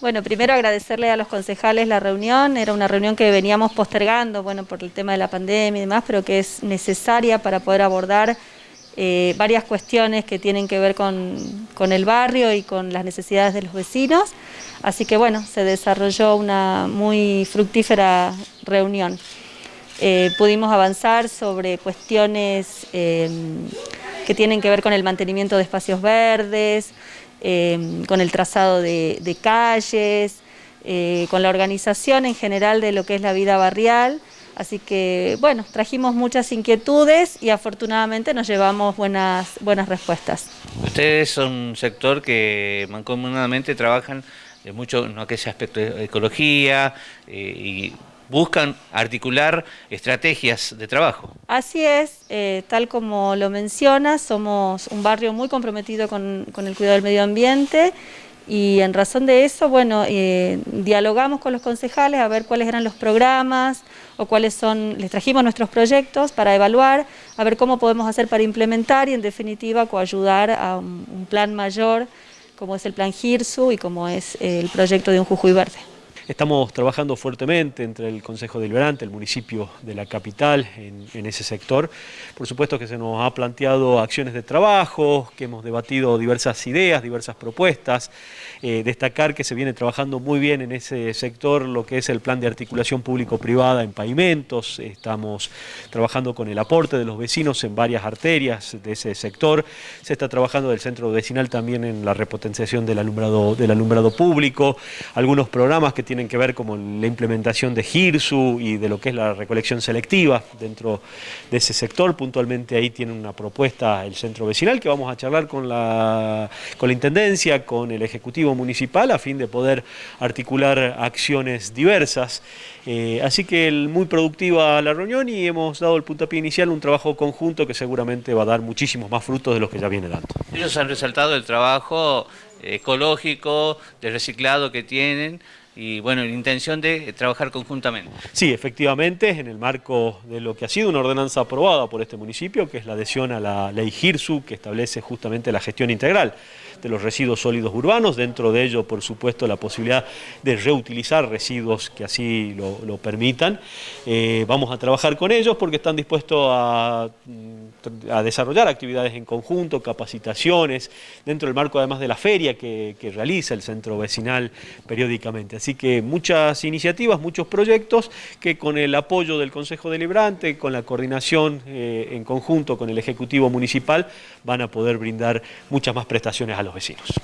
Bueno, primero agradecerle a los concejales la reunión, era una reunión que veníamos postergando, bueno, por el tema de la pandemia y demás, pero que es necesaria para poder abordar eh, varias cuestiones que tienen que ver con, el barrio y con las necesidades de los vecinos. Así que bueno, se desarrolló una muy fructífera reunión. Eh, pudimos avanzar sobre cuestiones eh, que tienen que ver con el mantenimiento de espacios verdes, con el trazado de, calles, con la organización en general de lo que es la vida barrial, Así que, bueno, trajimos muchas inquietudes y afortunadamente nos llevamos buenas, buenas respuestas. Ustedes son un sector que mancomunadamente trabajan mucho en aquel aspecto de ecología eh, y buscan articular estrategias de trabajo. Así es, eh, tal como lo menciona, somos un barrio muy comprometido con, con el cuidado del medio ambiente y en razón de eso, bueno, eh, dialogamos con los concejales a ver cuáles eran los programas o cuáles son, les trajimos nuestros proyectos para evaluar, a ver cómo podemos hacer para implementar y en definitiva coayudar a un, un plan mayor como es el plan GIRSU y como es el proyecto de un Jujuy Verde. Estamos trabajando fuertemente entre el Consejo Deliberante, el municipio de la capital, en, ese sector. Por supuesto que se nos ha planteado acciones de trabajo, que hemos debatido diversas ideas, diversas propuestas. Eh, destacar que se viene trabajando muy bien en ese sector lo que es el plan de articulación público-privada en pavimentos. Estamos trabajando con el aporte de los vecinos en varias arterias de ese sector. Se está trabajando del centro vecinal también en la repotenciación del alumbrado, del alumbrado público. Algunos programas que tienen tienen que ver con la implementación de GIRSU y de lo que es la recolección selectiva dentro de ese sector. Puntualmente ahí tiene una propuesta el centro vecinal que vamos a charlar con la, con la Intendencia, con el Ejecutivo Municipal a fin de poder articular acciones diversas. Eh, así que muy productiva la reunión y hemos dado el puntapié inicial, un trabajo conjunto que seguramente va a dar muchísimos más frutos de los que ya viene dando. Ellos han resaltado el trabajo ecológico, de reciclado que tienen, y bueno, la intención de trabajar conjuntamente. Sí, efectivamente, en el marco de lo que ha sido una ordenanza aprobada por este municipio, que es la adhesión a la ley GIRSU, que establece justamente la gestión integral de los residuos sólidos urbanos, dentro de ello, por supuesto, la posibilidad de reutilizar residuos que así lo, permitan. Eh, vamos a trabajar con ellos porque están dispuestos a, mm, a, desarrollar actividades en conjunto, capacitaciones, dentro del marco además de la feria que, realiza el centro vecinal periódicamente. Así que muchas iniciativas, muchos proyectos que con el apoyo del Consejo Deliberante, con la coordinación eh, en conjunto con el Ejecutivo Municipal, van a poder brindar muchas más prestaciones a los vecinos.